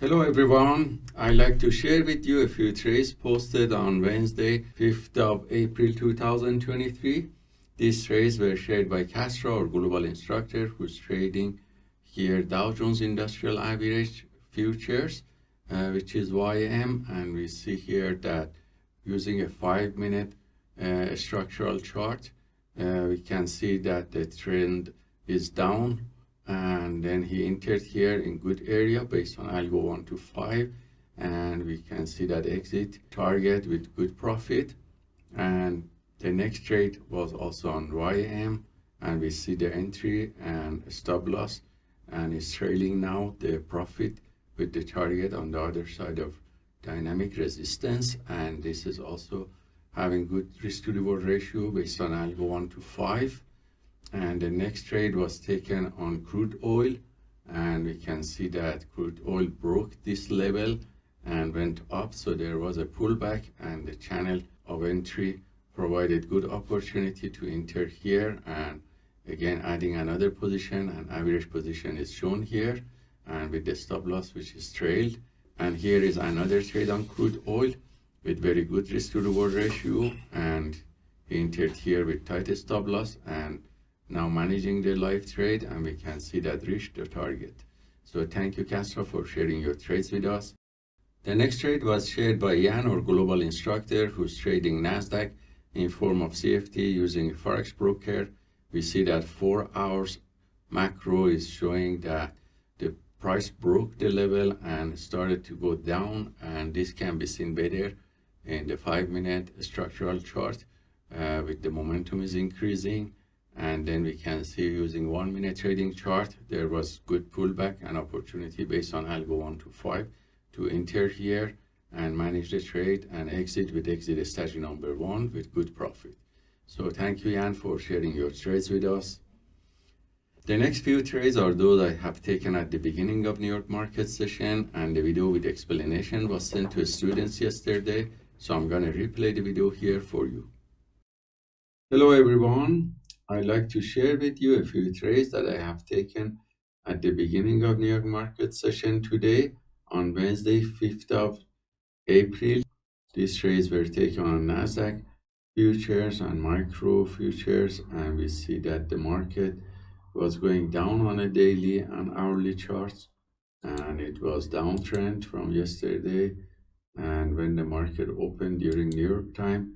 Hello everyone. I'd like to share with you a few trades posted on Wednesday, 5th of April 2023. These trades were shared by Castro, our global instructor, who's trading here Dow Jones Industrial Average Futures, uh, which is YM, and we see here that using a five-minute uh, structural chart, uh, we can see that the trend is down and then he entered here in good area based on algo 1 to 5 and we can see that exit target with good profit. And the next trade was also on YM and we see the entry and stop loss. And it's trailing now the profit with the target on the other side of dynamic resistance. And this is also having good risk to reward ratio based on algo 1 to 5 and the next trade was taken on crude oil. And we can see that crude oil broke this level and went up. So there was a pullback and the channel of entry provided good opportunity to enter here. And again adding another position. And average position is shown here. And with the stop loss which is trailed. And here is another trade on crude oil with very good risk to reward ratio. And entered here with tight stop loss. And now managing the live trade and we can see that reached the target. So thank you Castro for sharing your trades with us. The next trade was shared by Jan, our global instructor, who's trading NASDAQ in form of CFD using Forex Broker. We see that four hours macro is showing that the price broke the level and started to go down and this can be seen better in the five minute structural chart uh, with the momentum is increasing and then we can see using one minute trading chart there was good pullback and opportunity based on algo 1 to 5 to enter here and manage the trade and exit with exit strategy number one with good profit. So thank you Jan for sharing your trades with us. The next few trades are those I have taken at the beginning of New York market session and the video with explanation was sent to students yesterday. So I'm to replay the video here for you. Hello everyone I'd like to share with you a few trades that I have taken at the beginning of New York market session today on Wednesday, 5th of April. These trades were taken on NASDAQ futures and micro futures and we see that the market was going down on a daily and hourly charts and it was downtrend from yesterday and when the market opened during New York time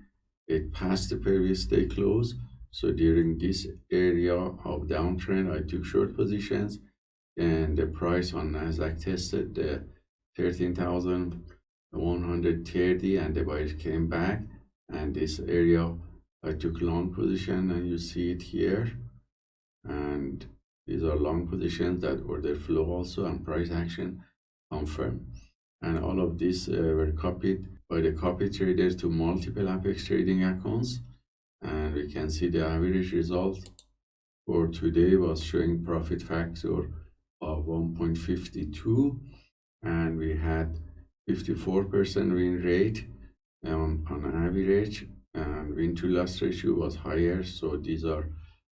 it passed the previous day close so during this area of downtrend, I took short positions and the price on Nasdaq tested the 13,130 and the buyers came back. And this area I took long position and you see it here. And these are long positions that order flow also and price action confirm and all of these uh, were copied by the copy traders to multiple apex trading accounts we can see the average result for today was showing profit factor of 1.52 and we had 54% win rate on, on average and win to loss ratio was higher. So these are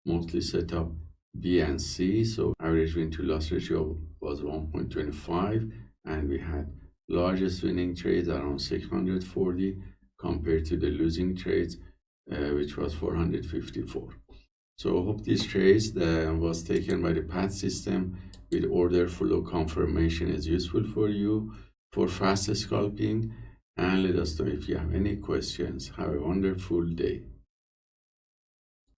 mostly set up B and C. So average win to loss ratio was 1.25 and we had largest winning trades around 640 compared to the losing trades Uh, which was 454. So hope this trace was taken by the path system with order flow confirmation is useful for you for fast scalping and let us know if you have any questions. Have a wonderful day.